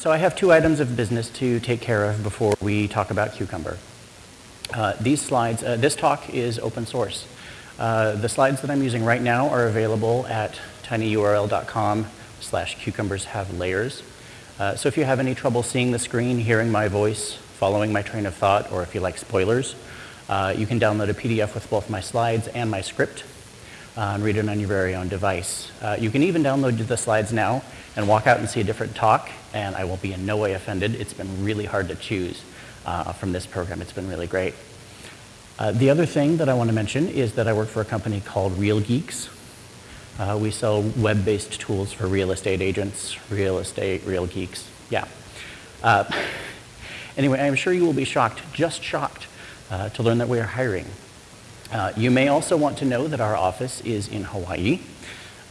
So I have two items of business to take care of before we talk about Cucumber. Uh, these slides, uh, this talk is open source. Uh, the slides that I'm using right now are available at tinyurl.com slash cucumbers have layers. Uh, so if you have any trouble seeing the screen, hearing my voice, following my train of thought, or if you like spoilers, uh, you can download a PDF with both my slides and my script uh, and read it on your very own device. You can even download the slides now and walk out and see a different talk, and I will be in no way offended. It's been really hard to choose uh, from this program. It's been really great. Uh, the other thing that I want to mention is that I work for a company called Real Geeks. Uh, we sell web-based tools for real estate agents, real estate, real geeks, yeah. Uh, anyway, I'm sure you will be shocked, just shocked, uh, to learn that we are hiring. Uh, you may also want to know that our office is in Hawaii.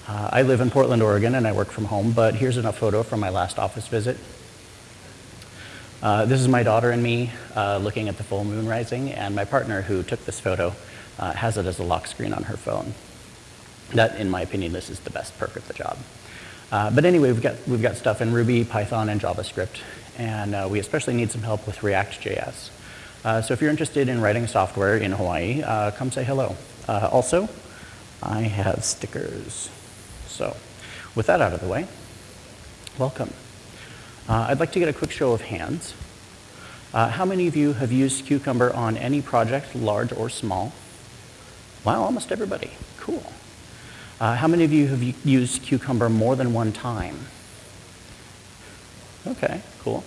Uh, I live in Portland, Oregon, and I work from home, but here's a photo from my last office visit. Uh, this is my daughter and me uh, looking at the full moon rising, and my partner who took this photo uh, has it as a lock screen on her phone. That, in my opinion, this is the best perk of the job. Uh, but anyway, we've got, we've got stuff in Ruby, Python, and JavaScript, and uh, we especially need some help with React.js. So if you're interested in writing software in Hawaii, come say hello. also, I have stickers. So with that out of the way, welcome. Uh, I'd like to get a quick show of hands. Uh, how many of you have used Cucumber on any project, large or small? Wow, almost everybody. Cool. Uh, how many of you have used Cucumber more than one time? Okay, cool.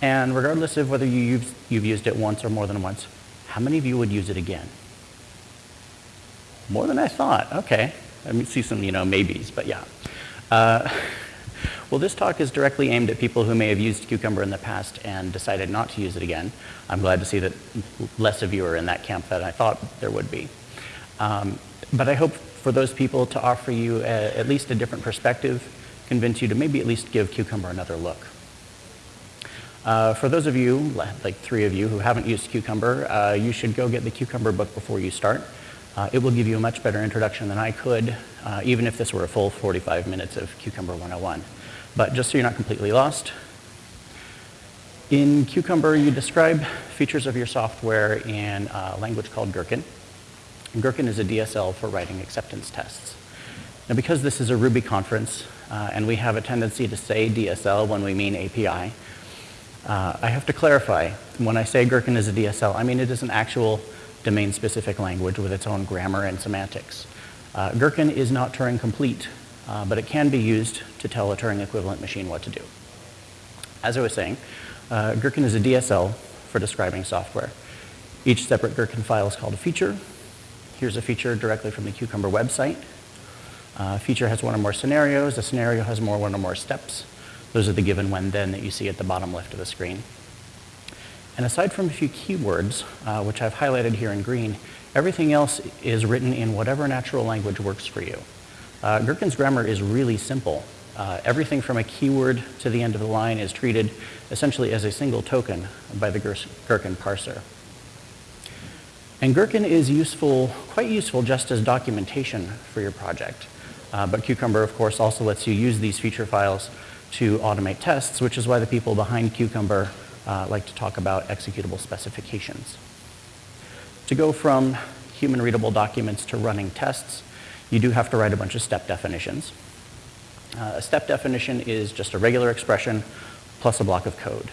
And regardless of whether you you've used it once or more than once, how many of you would use it again? More than I thought. Okay. Let me see some, you know, maybes, but yeah. Uh, well, this talk is directly aimed at people who may have used Cucumber in the past and decided not to use it again. I'm glad to see that less of you are in that camp than I thought there would be. Um, but I hope for those people to offer you a, at least a different perspective, convince you to maybe at least give Cucumber another look. Uh, for those of you, like three of you, who haven't used Cucumber, uh, you should go get the Cucumber book before you start. Uh, it will give you a much better introduction than I could, uh, even if this were a full 45 minutes of Cucumber 101. But just so you're not completely lost, in Cucumber, you describe features of your software in a language called Gherkin. Gherkin is a DSL for writing acceptance tests. Now, because this is a Ruby conference, uh, and we have a tendency to say DSL when we mean API, uh, I have to clarify. When I say Gherkin is a DSL, I mean it is an actual domain-specific language with its own grammar and semantics. Uh, Gherkin is not Turing complete, uh, but it can be used to tell a Turing equivalent machine what to do. As I was saying, uh, Gherkin is a DSL for describing software. Each separate Gherkin file is called a feature. Here's a feature directly from the Cucumber website. Uh, feature has one or more scenarios. A scenario has more one or more steps. Those are the given when then that you see at the bottom left of the screen. And aside from a few keywords, uh, which I've highlighted here in green, everything else is written in whatever natural language works for you. Uh, Gherkin's grammar is really simple. Uh, everything from a keyword to the end of the line is treated essentially as a single token by the Gherkin parser. And Gherkin is useful, quite useful just as documentation for your project. Uh, but Cucumber, of course, also lets you use these feature files to automate tests, which is why the people behind Cucumber uh, like to talk about executable specifications. To go from human readable documents to running tests, you do have to write a bunch of step definitions. Uh, a step definition is just a regular expression plus a block of code.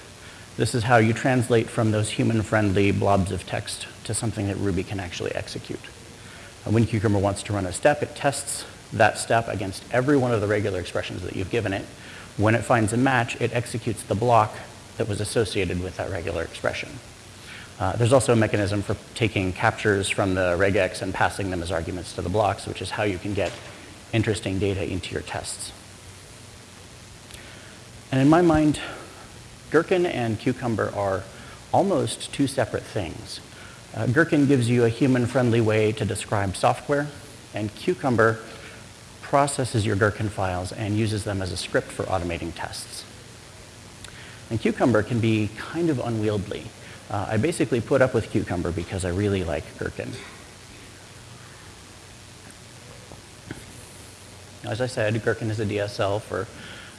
This is how you translate from those human-friendly blobs of text to something that Ruby can actually execute. When Cucumber wants to run a step, it tests that step against every one of the regular expressions that you've given it. When it finds a match, it executes the block that was associated with that regular expression. Uh, there's also a mechanism for taking captures from the regex and passing them as arguments to the blocks, which is how you can get interesting data into your tests. And in my mind, Gherkin and Cucumber are almost two separate things. Uh, Gherkin gives you a human-friendly way to describe software, and Cucumber processes your Gherkin files and uses them as a script for automating tests. And Cucumber can be kind of unwieldy. Uh, I basically put up with Cucumber because I really like Gherkin. As I said, Gherkin is a DSL for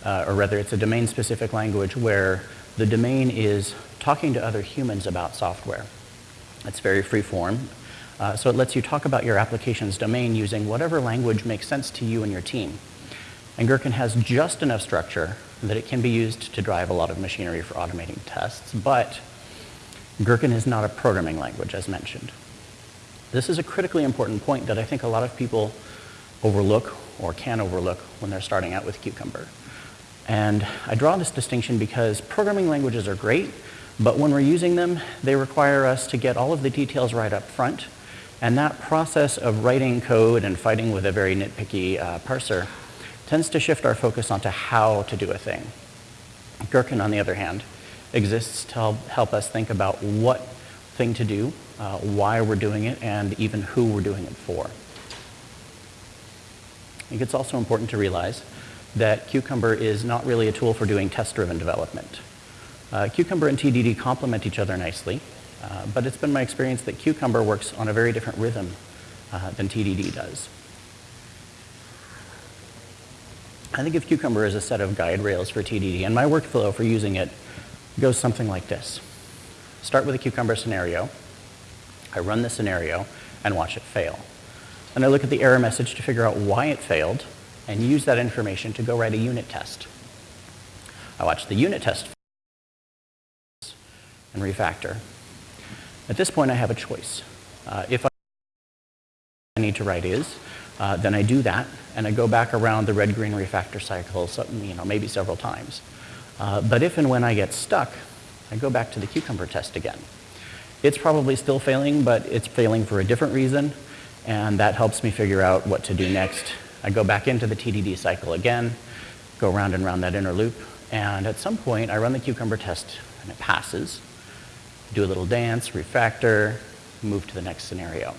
uh, or rather it's a domain-specific language where the domain is talking to other humans about software. It's very free form, uh, so it lets you talk about your application's domain using whatever language makes sense to you and your team. And Gherkin has just enough structure that it can be used to drive a lot of machinery for automating tests, but Gherkin is not a programming language, as mentioned. This is a critically important point that I think a lot of people overlook or can overlook when they're starting out with Cucumber. And I draw this distinction because programming languages are great, but when we're using them, they require us to get all of the details right up front. And that process of writing code and fighting with a very nitpicky uh, parser tends to shift our focus onto how to do a thing. Gherkin, on the other hand, exists to help, us think about what thing to do, uh, why we're doing it, and even who we're doing it for. I think it's also important to realize that Cucumber is not really a tool for doing test-driven development. Uh, Cucumber and TDD complement each other nicely, uh, but it's been my experience that Cucumber works on a very different rhythm uh, than TDD does. I think of Cucumber as a set of guide rails for TDD, and my workflow for using it goes something like this. Start with a Cucumber scenario. I run the scenario and watch it fail. And I look at the error message to figure out why it failed and use that information to go write a unit test. I watch the unit test and refactor. At this point, I have a choice. Uh, if I need to write is, uh, then I do that, and I go back around the red-green refactor cycle, so, you know, maybe several times. Uh, but if and when I get stuck, I go back to the cucumber test again. It's probably still failing, but it's failing for a different reason, and that helps me figure out what to do next. I go back into the TDD cycle again, go round and round that inner loop, and at some point I run the cucumber test and it passes. Do a little dance, refactor, move to the next scenario.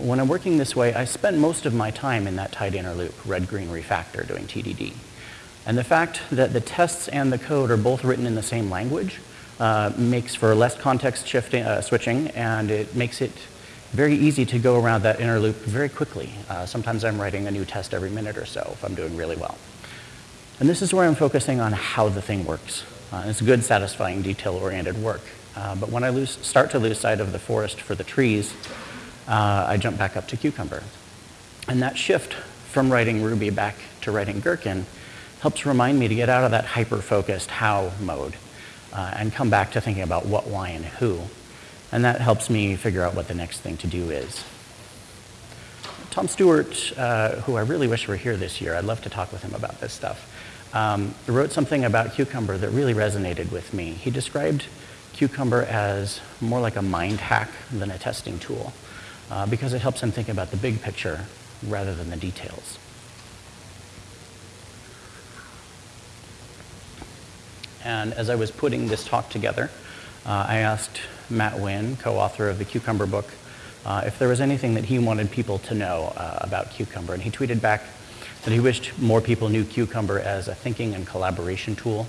When I'm working this way, I spend most of my time in that tight inner loop, red-green refactor, doing TDD. And the fact that the tests and the code are both written in the same language uh, makes for less context shifting, uh, switching, and it makes it very easy to go around that inner loop very quickly. Uh, sometimes I'm writing a new test every minute or so if I'm doing really well. And this is where I'm focusing on how the thing works. Uh, it's good, satisfying, detail-oriented work. Uh, but when I lose, start to lose sight of the forest for the trees, uh, I jump back up to Cucumber. And that shift from writing Ruby back to writing Gherkin helps remind me to get out of that hyper-focused how mode uh, and come back to thinking about what, why, and who. And that helps me figure out what the next thing to do is. Tom Stuart, uh, who I really wish were here this year, I'd love to talk with him about this stuff, um, wrote something about Cucumber that really resonated with me. He described Cucumber as more like a mind hack than a testing tool uh, because it helps them think about the big picture rather than the details. And as I was putting this talk together, uh, I asked Matt Wynne, co-author of the Cucumber book, uh, if there was anything that he wanted people to know uh, about Cucumber. And he tweeted back that he wished more people knew Cucumber as a thinking and collaboration tool,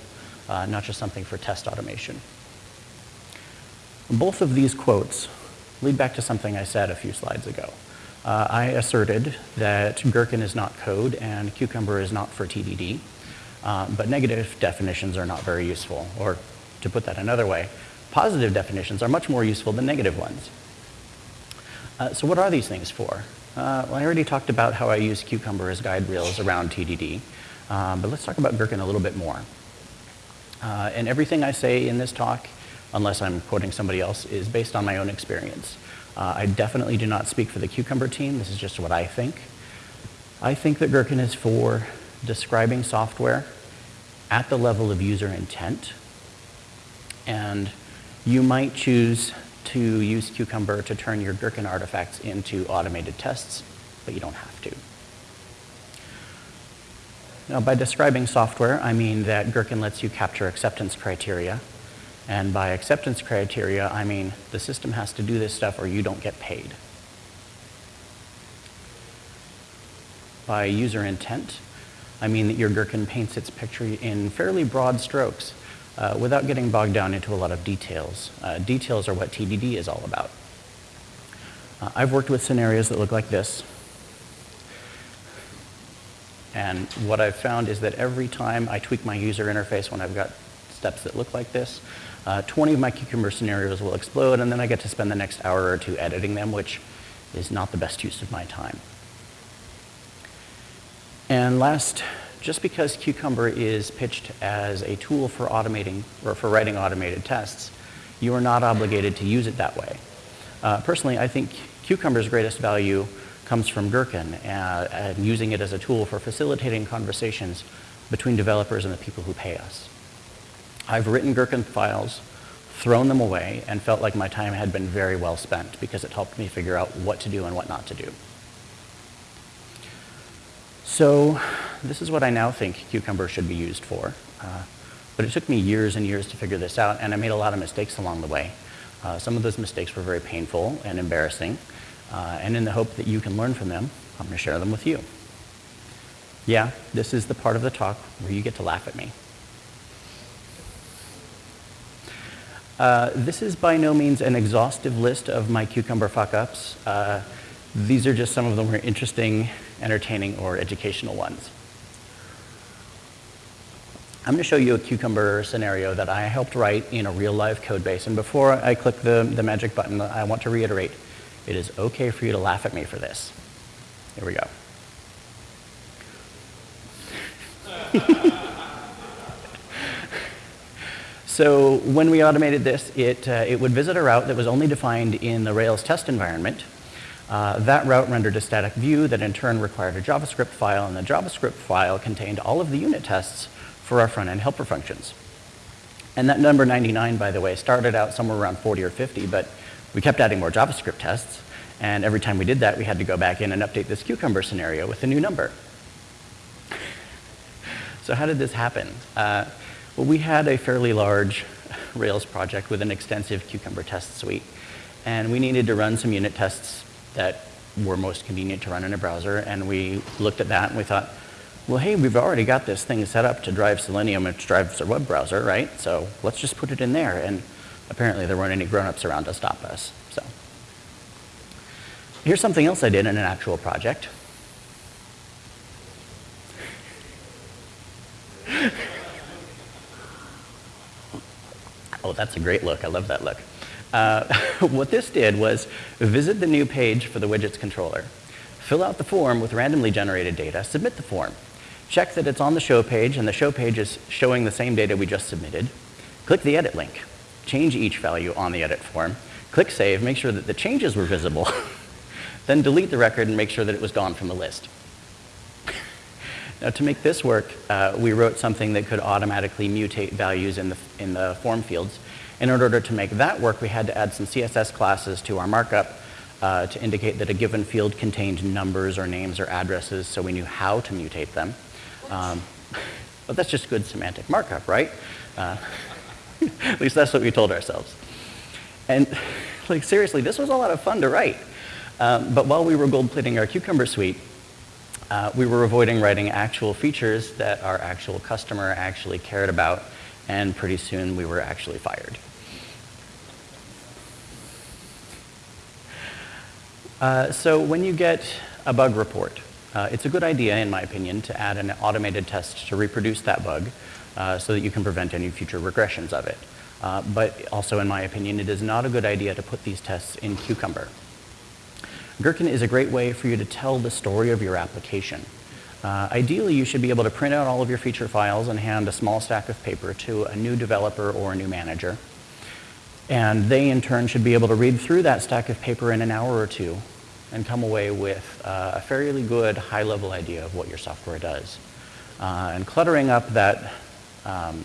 uh, not just something for test automation. Both of these quotes lead back to something I said a few slides ago. Uh, I asserted that Gherkin is not code and Cucumber is not for TDD, uh, but negative definitions are not very useful. Or to put that another way, positive definitions are much more useful than negative ones. Uh, so what are these things for? Uh, well, I already talked about how I use Cucumber as guide rails around TDD, um, but let's talk about Gherkin a little bit more. Uh, and everything I say in this talk unless I'm quoting somebody else, is based on my own experience. Uh, I definitely do not speak for the Cucumber team. This is just what I think. I think that Gherkin is for describing software at the level of user intent. And you might choose to use Cucumber to turn your Gherkin artifacts into automated tests, but you don't have to. Now, by describing software, I mean that Gherkin lets you capture acceptance criteria and by acceptance criteria, I mean the system has to do this stuff or you don't get paid. By user intent, I mean that your Gherkin paints its picture in fairly broad strokes uh, without getting bogged down into a lot of details. Uh, details are what TDD is all about. Uh, I've worked with scenarios that look like this. And what I've found is that every time I tweak my user interface when I've got steps that look like this, uh, 20 of my Cucumber scenarios will explode, and then I get to spend the next hour or two editing them, which is not the best use of my time. And last, just because Cucumber is pitched as a tool for automating or for writing automated tests, you are not obligated to use it that way. Uh, personally, I think Cucumber's greatest value comes from Gherkin uh, and using it as a tool for facilitating conversations between developers and the people who pay us. I've written Gherkin files, thrown them away, and felt like my time had been very well spent because it helped me figure out what to do and what not to do. So this is what I now think Cucumber should be used for. Uh, but it took me years and years to figure this out, and I made a lot of mistakes along the way. Uh, some of those mistakes were very painful and embarrassing, uh, and in the hope that you can learn from them, I'm going to share them with you. Yeah, this is the part of the talk where you get to laugh at me. Uh, this is by no means an exhaustive list of my Cucumber fuck-ups. Uh, these are just some of the more interesting, entertaining, or educational ones. I'm going to show you a Cucumber scenario that I helped write in a real live code base. And before I click the, the magic button, I want to reiterate, it is okay for you to laugh at me for this. Here we go. So when we automated this, it, uh, it would visit a route that was only defined in the Rails test environment. Uh, that route rendered a static view that in turn required a JavaScript file, and the JavaScript file contained all of the unit tests for our front-end helper functions. And that number 99, by the way, started out somewhere around 40 or 50, but we kept adding more JavaScript tests, and every time we did that, we had to go back in and update this cucumber scenario with a new number. So how did this happen? Uh, well, we had a fairly large Rails project with an extensive Cucumber test suite. And we needed to run some unit tests that were most convenient to run in a browser. And we looked at that and we thought, well, hey, we've already got this thing set up to drive Selenium, which drives a web browser, right? So let's just put it in there. And apparently there weren't any grown-ups around to stop us. So here's something else I did in an actual project. Oh, that's a great look. I love that look. Uh, what this did was visit the new page for the widgets controller, fill out the form with randomly generated data, submit the form, check that it's on the show page and the show page is showing the same data we just submitted, click the edit link, change each value on the edit form, click save, make sure that the changes were visible, then delete the record and make sure that it was gone from the list. Now to make this work, uh, we wrote something that could automatically mutate values in the, in the form fields. And in order to make that work, we had to add some CSS classes to our markup uh, to indicate that a given field contained numbers or names or addresses so we knew how to mutate them. Um, but that's just good semantic markup, right? Uh, at least that's what we told ourselves. And like seriously, this was a lot of fun to write. Um, but while we were gold plating our Cucumber suite, uh, we were avoiding writing actual features that our actual customer actually cared about, and pretty soon we were actually fired. Uh, so when you get a bug report, uh, it's a good idea, in my opinion, to add an automated test to reproduce that bug uh, so that you can prevent any future regressions of it. Uh, but also, in my opinion, it is not a good idea to put these tests in Cucumber. Gherkin is a great way for you to tell the story of your application. Uh, ideally, you should be able to print out all of your feature files and hand a small stack of paper to a new developer or a new manager. And they, in turn, should be able to read through that stack of paper in an hour or two and come away with uh, a fairly good high-level idea of what your software does. Uh, and cluttering up that, um,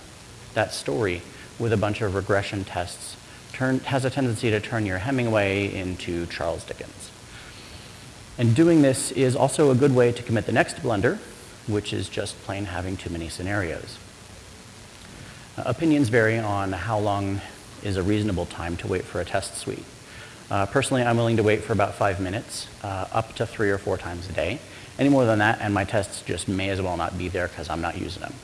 that story with a bunch of regression tests turn, has a tendency to turn your Hemingway into Charles Dickens. And doing this is also a good way to commit the next blunder, which is just plain having too many scenarios. Uh, opinions vary on how long is a reasonable time to wait for a test suite. Uh, personally, I'm willing to wait for about five minutes, uh, up to three or four times a day. Any more than that, and my tests just may as well not be there because I'm not using them.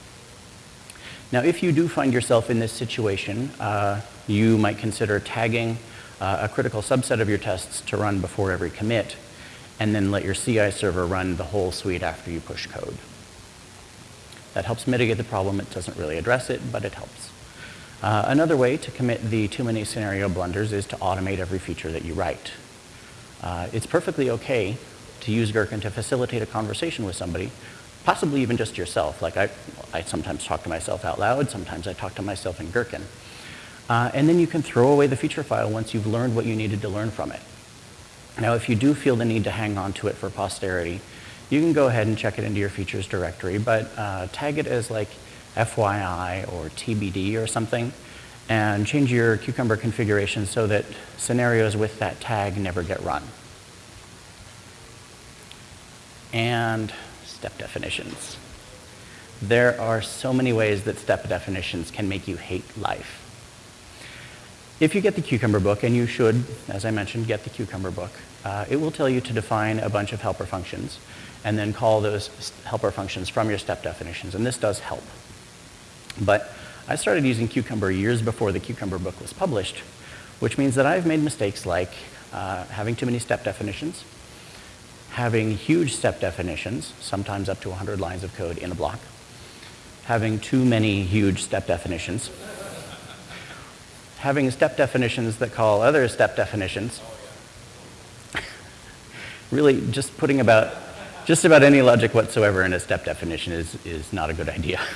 Now, if you do find yourself in this situation, uh, you might consider tagging uh, a critical subset of your tests to run before every commit and then let your CI server run the whole suite after you push code. That helps mitigate the problem. It doesn't really address it, but it helps. Uh, another way to commit the too many scenario blunders is to automate every feature that you write. Uh, it's perfectly okay to use Gherkin to facilitate a conversation with somebody, possibly even just yourself. Like I, I sometimes talk to myself out loud, sometimes I talk to myself in Gherkin. Uh, and then you can throw away the feature file once you've learned what you needed to learn from it. Now, if you do feel the need to hang on to it for posterity, you can go ahead and check it into your features directory, but uh, tag it as like FYI or TBD or something, and change your Cucumber configuration so that scenarios with that tag never get run. And step definitions. There are so many ways that step definitions can make you hate life. If you get the Cucumber book, and you should, as I mentioned, get the Cucumber book, uh, it will tell you to define a bunch of helper functions and then call those helper functions from your step definitions, and this does help. But I started using Cucumber years before the Cucumber book was published, which means that I've made mistakes like uh, having too many step definitions, having huge step definitions, sometimes up to 100 lines of code in a block, having too many huge step definitions, having step definitions that call other step definitions, really just putting about just about any logic whatsoever in a step definition is, is not a good idea.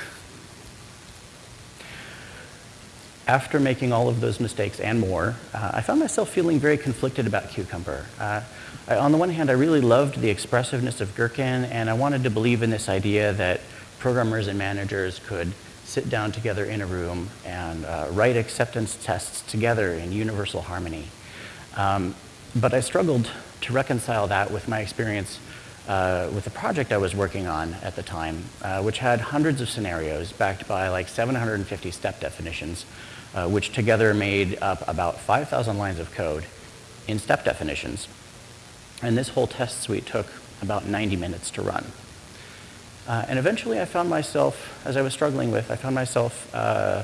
After making all of those mistakes and more, uh, I found myself feeling very conflicted about Cucumber. Uh, I, on the one hand, I really loved the expressiveness of Gherkin, and I wanted to believe in this idea that programmers and managers could sit down together in a room and uh, write acceptance tests together in universal harmony. Um, but I struggled to reconcile that with my experience uh, with the project I was working on at the time, uh, which had hundreds of scenarios backed by like 750 step definitions, uh, which together made up about 5,000 lines of code in step definitions. And this whole test suite took about 90 minutes to run. Uh, and eventually I found myself, as I was struggling with, I found myself, uh,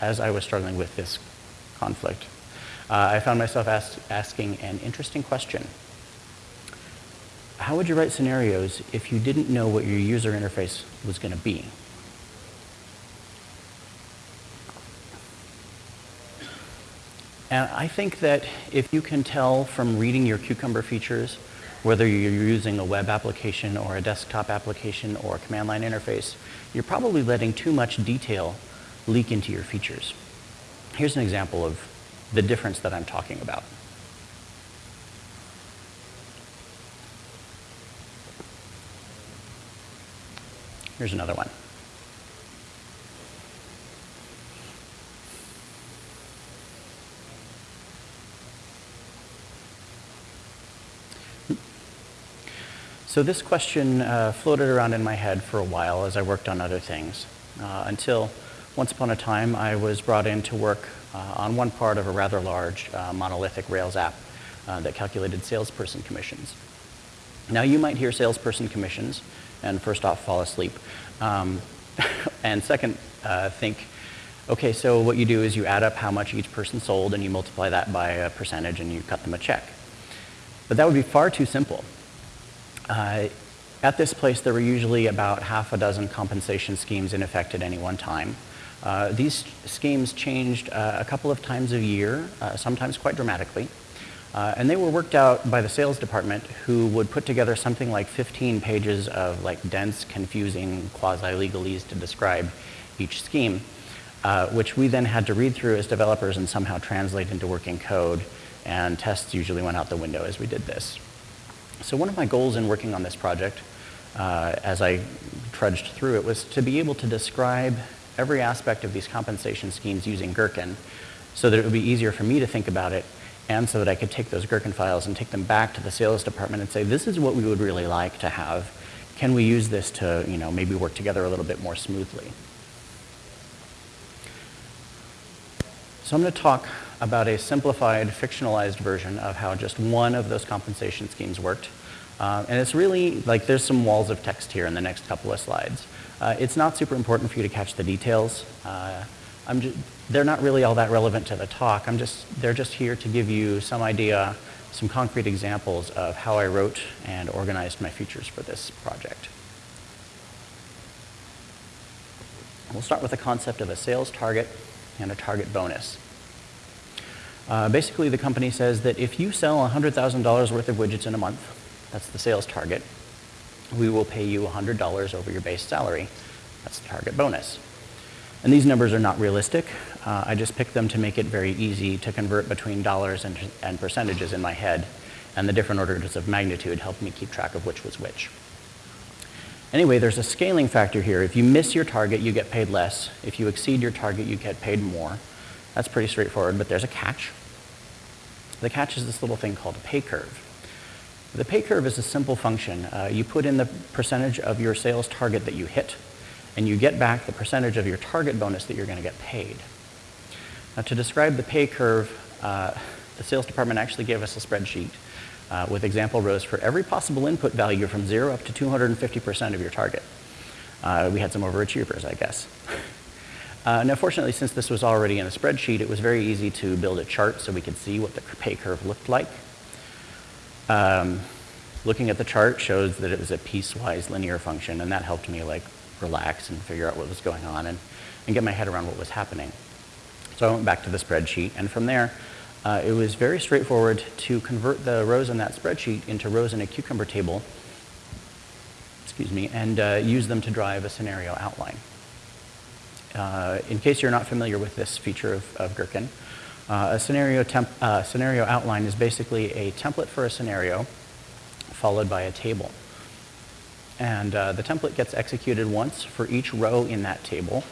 as I was struggling with this conflict, uh, I found myself ask, asking an interesting question how would you write scenarios if you didn't know what your user interface was going to be? And I think that if you can tell from reading your Cucumber features whether you're using a web application or a desktop application or a command line interface, you're probably letting too much detail leak into your features. Here's an example of the difference that I'm talking about. Here's another one. So this question uh, floated around in my head for a while as I worked on other things, uh, until once upon a time I was brought in to work uh, on one part of a rather large uh, monolithic Rails app uh, that calculated salesperson commissions. Now you might hear salesperson commissions and first off, fall asleep. Um, and second, uh, think, okay, so what you do is you add up how much each person sold and you multiply that by a percentage and you cut them a check. But that would be far too simple. Uh, at this place, there were usually about half a dozen compensation schemes in effect at any one time. Uh, these schemes changed uh, a couple of times a year, uh, sometimes quite dramatically. Uh, and they were worked out by the sales department who would put together something like 15 pages of like dense, confusing quasi-legalese to describe each scheme, uh, which we then had to read through as developers and somehow translate into working code. And tests usually went out the window as we did this. So one of my goals in working on this project, uh, as I trudged through it, was to be able to describe every aspect of these compensation schemes using Gherkin so that it would be easier for me to think about it and so that I could take those Gherkin files and take them back to the sales department and say, this is what we would really like to have. Can we use this to, you know, maybe work together a little bit more smoothly? So I'm going to talk about a simplified, fictionalized version of how just one of those compensation schemes worked. Uh, and it's really, like there's some walls of text here in the next couple of slides. Uh, it's not super important for you to catch the details. Uh, just, they're not really all that relevant to the talk. I'm just, they're just here to give you some idea, some concrete examples of how I wrote and organized my features for this project. We'll start with the concept of a sales target and a target bonus. Uh, basically, the company says that if you sell $100,000 worth of widgets in a month, that's the sales target, we will pay you $100 over your base salary. That's the target bonus. And these numbers are not realistic. Uh, I just picked them to make it very easy to convert between dollars and, and percentages in my head. And the different orders of magnitude helped me keep track of which was which. Anyway, there's a scaling factor here. If you miss your target, you get paid less. If you exceed your target, you get paid more. That's pretty straightforward, but there's a catch. The catch is this little thing called a pay curve. The pay curve is a simple function. Uh, you put in the percentage of your sales target that you hit, and you get back the percentage of your target bonus that you're going to get paid. Now, to describe the pay curve, uh, the sales department actually gave us a spreadsheet uh, with example rows for every possible input value from 0 up to 250% of your target. Uh, we had some overachievers, I guess. Uh, now, fortunately, since this was already in a spreadsheet, it was very easy to build a chart so we could see what the pay curve looked like. Um, looking at the chart shows that it was a piecewise linear function, and that helped me like relax and figure out what was going on and, and get my head around what was happening. So I went back to the spreadsheet, and from there, uh, it was very straightforward to convert the rows in that spreadsheet into rows in a cucumber table, excuse me, and uh, use them to drive a scenario outline. Uh, in case you're not familiar with this feature of, of Gherkin, uh, a scenario, uh, scenario outline is basically a template for a scenario followed by a table. And uh, the template gets executed once for each row in that table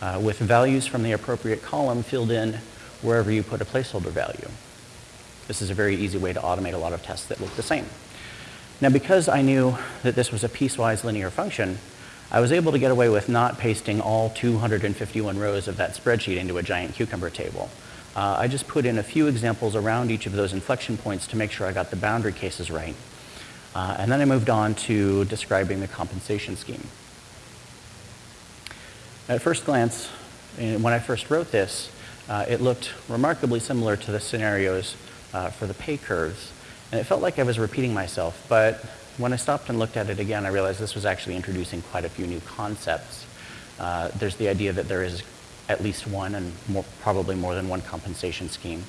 uh, with values from the appropriate column filled in wherever you put a placeholder value. This is a very easy way to automate a lot of tests that look the same. Now because I knew that this was a piecewise linear function, I was able to get away with not pasting all 251 rows of that spreadsheet into a giant cucumber table. Uh, I just put in a few examples around each of those inflection points to make sure I got the boundary cases right. Uh, and then I moved on to describing the compensation scheme. At first glance, when I first wrote this, uh, it looked remarkably similar to the scenarios uh, for the pay curves. And it felt like I was repeating myself, but when I stopped and looked at it again, I realized this was actually introducing quite a few new concepts. Uh, there's the idea that there is at least one and more, probably more than one compensation scheme.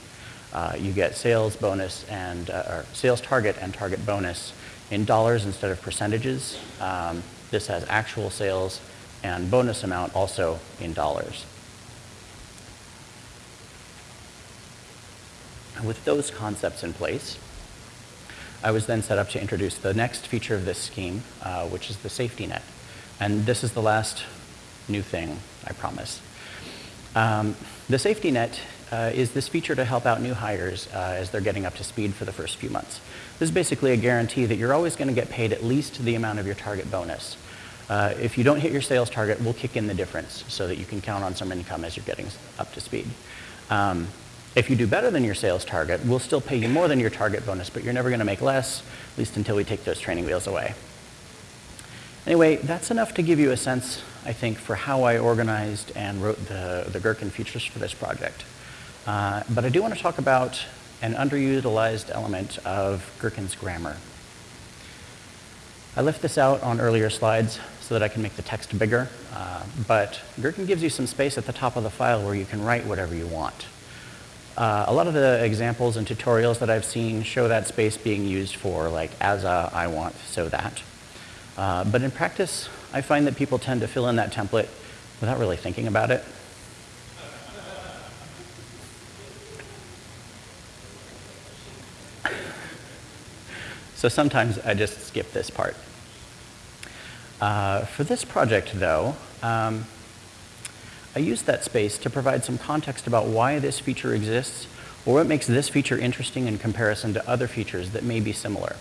Uh, you get sales bonus and, uh, or sales target and target bonus in dollars instead of percentages. Um, this has actual sales and bonus amount also in dollars. with those concepts in place, I was then set up to introduce the next feature of this scheme, uh, which is the safety net. And this is the last new thing, I promise. Um, the safety net uh, is this feature to help out new hires uh, as they're getting up to speed for the first few months. This is basically a guarantee that you're always going to get paid at least the amount of your target bonus. Uh, if you don't hit your sales target, we'll kick in the difference so that you can count on some income as you're getting up to speed. Um, if you do better than your sales target, we'll still pay you more than your target bonus, but you're never going to make less, at least until we take those training wheels away. Anyway, that's enough to give you a sense, I think, for how I organized and wrote the, the Gherkin features for this project. Uh, but I do want to talk about an underutilized element of Gherkin's grammar. I left this out on earlier slides so that I can make the text bigger, uh, but Gherkin gives you some space at the top of the file where you can write whatever you want. Uh, a lot of the examples and tutorials that I've seen show that space being used for like as a, I want, so that. Uh, but in practice, I find that people tend to fill in that template without really thinking about it. So sometimes I just skip this part. Uh, for this project, though, um, I used that space to provide some context about why this feature exists or what makes this feature interesting in comparison to other features that may be similar.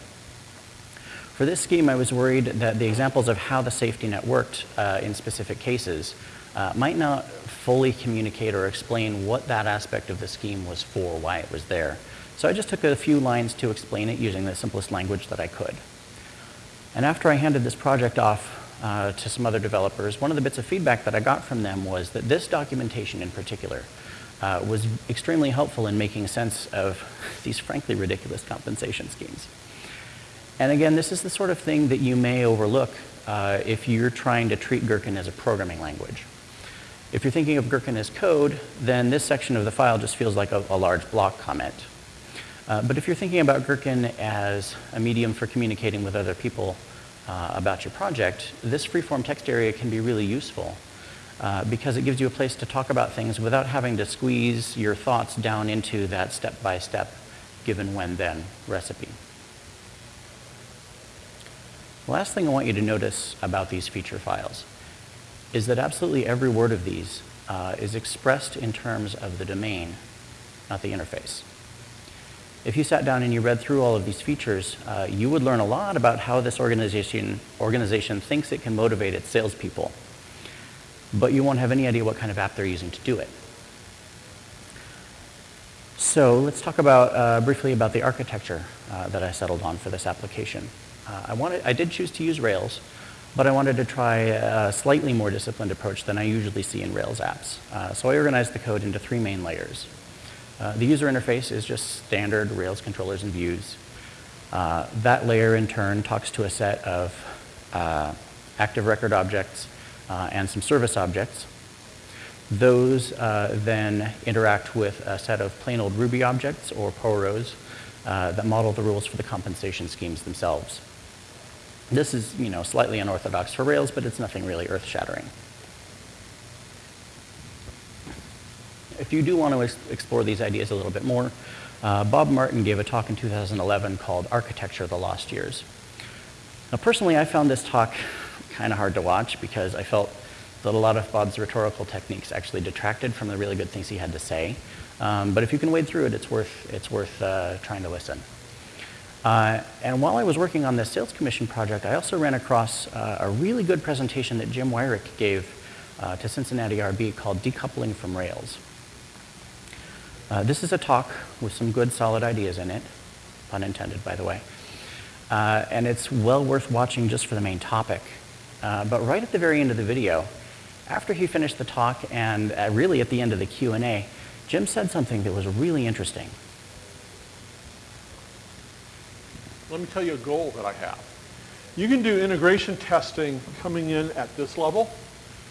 For this scheme, I was worried that the examples of how the safety net worked uh, in specific cases uh, might not fully communicate or explain what that aspect of the scheme was for, why it was there. So I just took a few lines to explain it using the simplest language that I could. And after I handed this project off uh, to some other developers, one of the bits of feedback that I got from them was that this documentation in particular uh, was extremely helpful in making sense of these frankly ridiculous compensation schemes. And again, this is the sort of thing that you may overlook uh, if you're trying to treat Gherkin as a programming language. If you're thinking of Gherkin as code, then this section of the file just feels like a, a large block comment. Uh, but if you're thinking about Gherkin as a medium for communicating with other people uh, about your project, this freeform text area can be really useful uh, because it gives you a place to talk about things without having to squeeze your thoughts down into that step-by-step given when then recipe. The last thing I want you to notice about these feature files is that absolutely every word of these uh, is expressed in terms of the domain, not the interface. If you sat down and you read through all of these features, uh, you would learn a lot about how this organization, organization thinks it can motivate its salespeople. But you won't have any idea what kind of app they're using to do it. So let's talk about, uh, briefly about the architecture uh, that I settled on for this application. Uh, I, wanted, I did choose to use Rails, but I wanted to try a slightly more disciplined approach than I usually see in Rails apps. Uh, so I organized the code into three main layers. Uh, the user interface is just standard Rails controllers and views. Uh, that layer in turn talks to a set of uh, active record objects uh, and some service objects. Those uh, then interact with a set of plain old Ruby objects or POROs that model the rules for the compensation schemes themselves. This is, you know, slightly unorthodox for Rails, but it's nothing really earth-shattering. If you do want to explore these ideas a little bit more, uh, Bob Martin gave a talk in 2011 called Architecture of the Lost Years. Now, personally, I found this talk kind of hard to watch because I felt that a lot of Bob's rhetorical techniques actually detracted from the really good things he had to say. Um, but if you can wade through it, it's worth, it's worth uh, trying to listen. Uh, and while I was working on this sales commission project, I also ran across uh, a really good presentation that Jim Weirich gave uh, to Cincinnati RB called Decoupling from Rails. Uh, this is a talk with some good solid ideas in it, pun intended by the way. Uh, and it's well worth watching just for the main topic. Uh, but right at the very end of the video, after he finished the talk and really at the end of the Q&A, Jim said something that was really interesting. let me tell you a goal that I have. You can do integration testing coming in at this level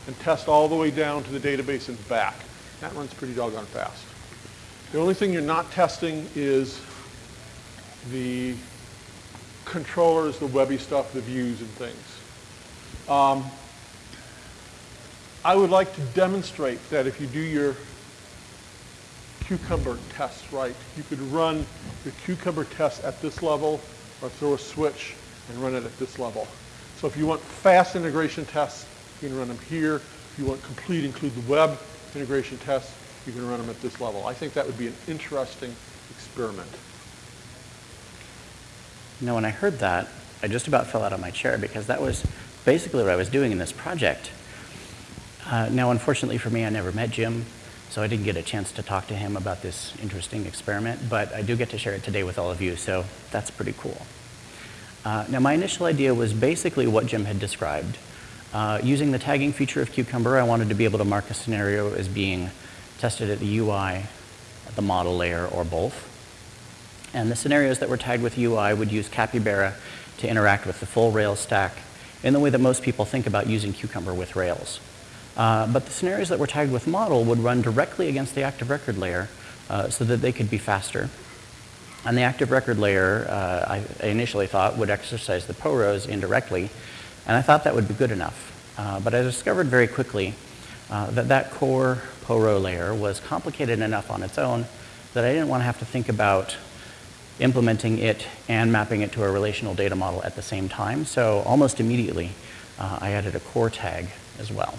and test all the way down to the database and back. That runs pretty doggone fast. The only thing you're not testing is the controllers, the webby stuff, the views and things. Um, I would like to demonstrate that if you do your cucumber tests right, you could run your cucumber tests at this level or throw a switch and run it at this level. So if you want fast integration tests, you can run them here. If you want complete include the web integration tests, you can run them at this level. I think that would be an interesting experiment. Know, when I heard that, I just about fell out of my chair because that was basically what I was doing in this project. Uh, now, unfortunately for me, I never met Jim, so I didn't get a chance to talk to him about this interesting experiment, but I do get to share it today with all of you, so that's pretty cool. Uh, now, my initial idea was basically what Jim had described. Uh, using the tagging feature of Cucumber, I wanted to be able to mark a scenario as being tested at the UI, at the model layer, or both. And the scenarios that were tagged with UI would use Capybara to interact with the full Rails stack in the way that most people think about using Cucumber with Rails. Uh, but the scenarios that were tagged with model would run directly against the active record layer uh, so that they could be faster. And the active record layer, uh, I, initially thought, would exercise the POROs indirectly, and I thought that would be good enough. Uh, but I discovered very quickly uh, that that core PORO layer was complicated enough on its own that I didn't want to have to think about implementing it and mapping it to a relational data model at the same time. So almost immediately, I added a core tag as well.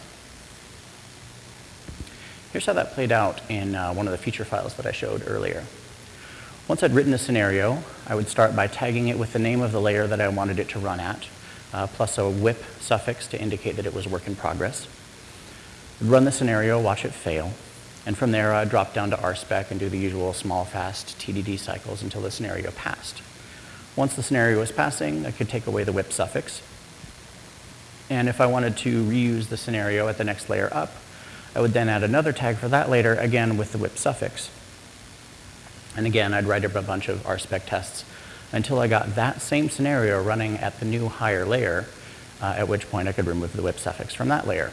Here's how that played out in uh, one of the feature files that I showed earlier. Once I'd written a scenario, I would start by tagging it with the name of the layer that I wanted it to run at, uh, plus a whip suffix to indicate that it was work in progress. Run the scenario, watch it fail, and from there I'd drop down to RSpec and do the usual small, fast TDD cycles until the scenario passed. Once the scenario was passing, I could take away the whip suffix. And if I wanted to reuse the scenario at the next layer up, I would then add another tag for that later, again with the whip suffix. And again, I'd write up a bunch of RSpec tests until I got that same scenario running at the new higher layer, uh, at which point I could remove the whip suffix from that layer.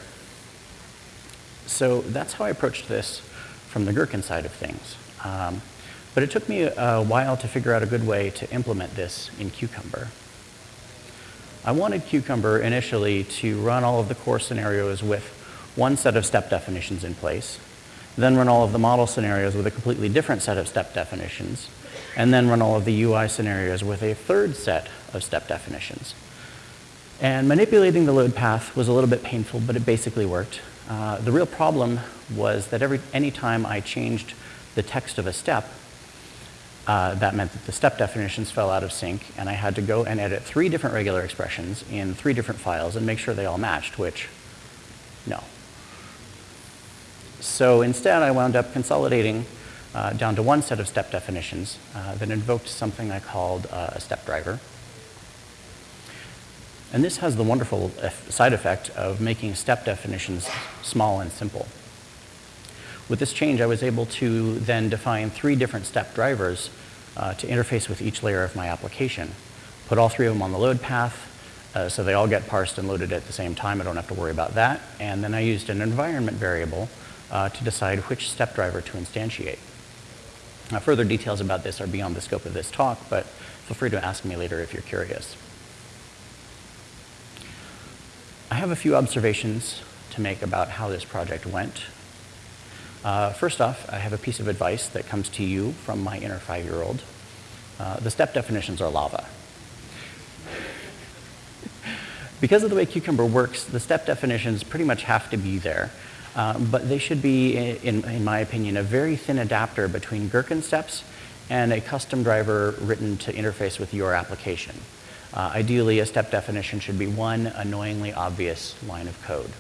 So that's how I approached this from the Gherkin side of things. Um, but it took me a, a while to figure out a good way to implement this in Cucumber. I wanted Cucumber initially to run all of the core scenarios with one set of step definitions in place, then run all of the model scenarios with a completely different set of step definitions, and then run all of the UI scenarios with a third set of step definitions. And manipulating the load path was a little bit painful, but it basically worked. Uh, the real problem was that every any time I changed the text of a step, uh, that meant that the step definitions fell out of sync, and I had to go and edit three different regular expressions in three different files and make sure they all matched, which, no. So instead, I wound up consolidating uh, down to one set of step definitions uh, that invoked something I called uh, a step driver. And this has the wonderful side effect of making step definitions small and simple. With this change, I was able to then define three different step drivers uh, to interface with each layer of my application. Put all three of them on the load path, uh, so they all get parsed and loaded at the same time. I don't have to worry about that. And then I used an environment variable uh, to decide which step driver to instantiate. Now, further details about this are beyond the scope of this talk, but feel free to ask me later if you're curious. I have a few observations to make about how this project went. Uh, first off, I have a piece of advice that comes to you from my inner five-year-old. Uh, the step definitions are lava. because of the way Cucumber works, the step definitions pretty much have to be there. Uh, but they should be, in, in my opinion, a very thin adapter between Gherkin steps and a custom driver written to interface with your application. Uh, ideally, a step definition should be one annoyingly obvious line of code.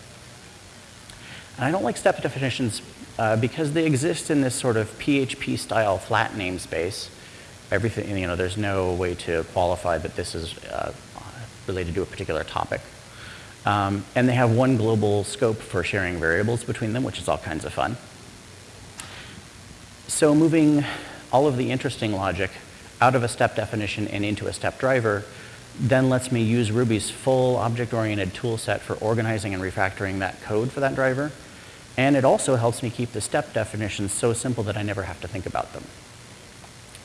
And I don't like step definitions uh, because they exist in this sort of PHP style flat namespace. Everything, you know, there's no way to qualify that this is uh, related to a particular topic. Um, and they have one global scope for sharing variables between them, which is all kinds of fun. So moving all of the interesting logic out of a step definition and into a step driver then lets me use Ruby's full object-oriented toolset for organizing and refactoring that code for that driver. And it also helps me keep the step definitions so simple that I never have to think about them.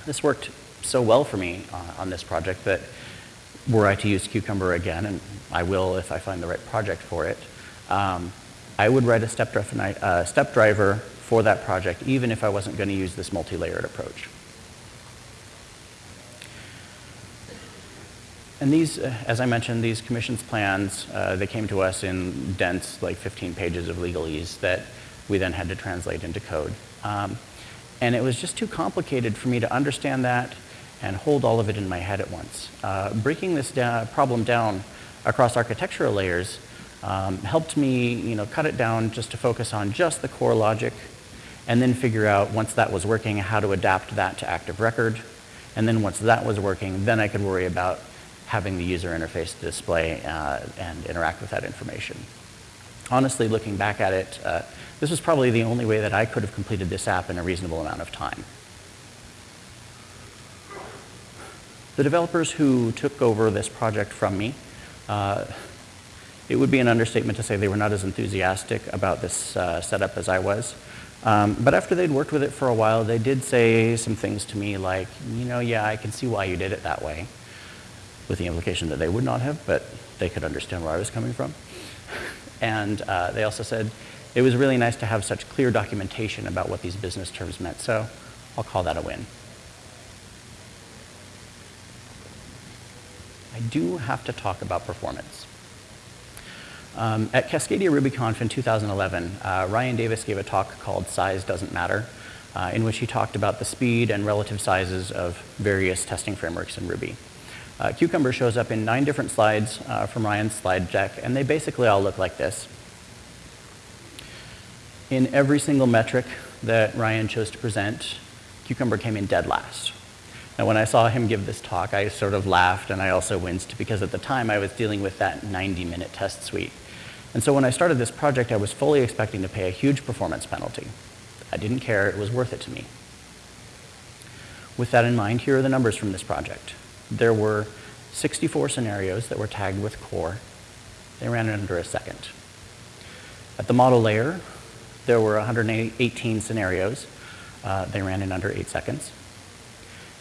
This worked so well for me uh, on this project that were I to use Cucumber again, and I will if I find the right project for it, um, I would write a step, uh, step driver for that project even if I wasn't going to use this multi-layered approach. And these, uh, as I mentioned, these commissions plans, uh, they came to us in dense, like 15 pages of legalese that we then had to translate into code. Um, and it was just too complicated for me to understand that and hold all of it in my head at once. Uh, breaking this da problem down across architectural layers um, helped me you know, cut it down just to focus on just the core logic and then figure out once that was working how to adapt that to active record. And then once that was working, then I could worry about having the user interface display uh, and interact with that information. Honestly, looking back at it, uh, this was probably the only way that I could have completed this app in a reasonable amount of time. The developers who took over this project from me, uh, it would be an understatement to say they were not as enthusiastic about this uh, setup as I was. Um, but after they'd worked with it for a while, they did say some things to me like, you know, yeah, I can see why you did it that way with the implication that they would not have, but they could understand where I was coming from. And uh, they also said it was really nice to have such clear documentation about what these business terms meant, so I'll call that a win. I do have to talk about performance. Um, at Cascadia RubyConf in 2011, uh, Ryan Davis gave a talk called Size Doesn't Matter, uh, in which he talked about the speed and relative sizes of various testing frameworks in Ruby. Uh, Cucumber shows up in nine different slides uh, from Ryan's slide deck, and they basically all look like this. In every single metric that Ryan chose to present, Cucumber came in dead last. Now, when I saw him give this talk, I sort of laughed and I also winced because at the time I was dealing with that 90-minute test suite. And so when I started this project, I was fully expecting to pay a huge performance penalty. I didn't care, it was worth it to me. With that in mind, here are the numbers from this project. There were 64 scenarios that were tagged with core. They ran in under a second. At the model layer, There were 118 scenarios. Uh, they ran in under eight seconds.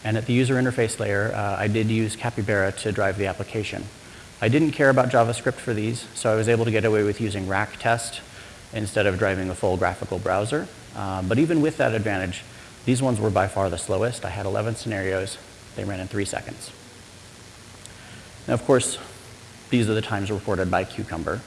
And at the user interface layer, uh, I did use Capybara to drive the application. I didn't care about JavaScript for these, so I was able to get away with using rack test instead of driving a full graphical browser. Uh, but even with that advantage, these ones were by far the slowest. I had 11 scenarios. They ran in three seconds. Now, of course, these are the times reported by Cucumber.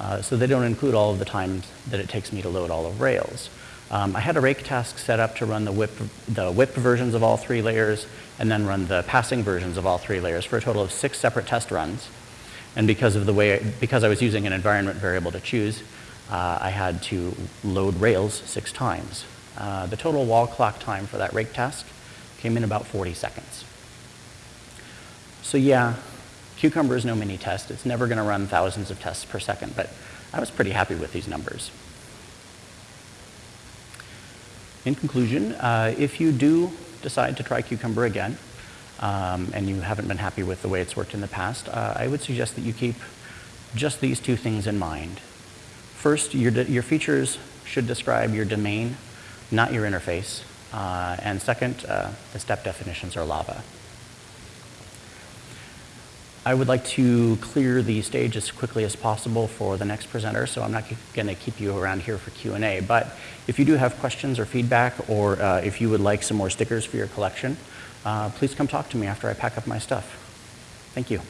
Uh, so they don't include all of the times that it takes me to load all of Rails. Um, I had a rake task set up to run the whip, the whip versions of all three layers and then run the passing versions of all three layers for a total of six separate test runs. And because of the way, because I was using an environment variable to choose, uh, I had to load Rails six times. Uh, the total wall clock time for that rake task came in about 40 seconds. So yeah, Cucumber is no Minitest. It's never going to run thousands of tests per second, but I was pretty happy with these numbers. In conclusion, uh, if you do decide to try Cucumber again, um, and you haven't been happy with the way it's worked in the past, uh, I would suggest that you keep just these two things in mind. First, your, your features should describe your domain, not your interface. Uh, and second, uh, the step definitions are lava. I would like to clear the stage as quickly as possible for the next presenter, so I'm not going to keep you around here for Q&A. But if you do have questions or feedback, or uh, if you would like some more stickers for your collection, uh, please come talk to me after I pack up my stuff. Thank you.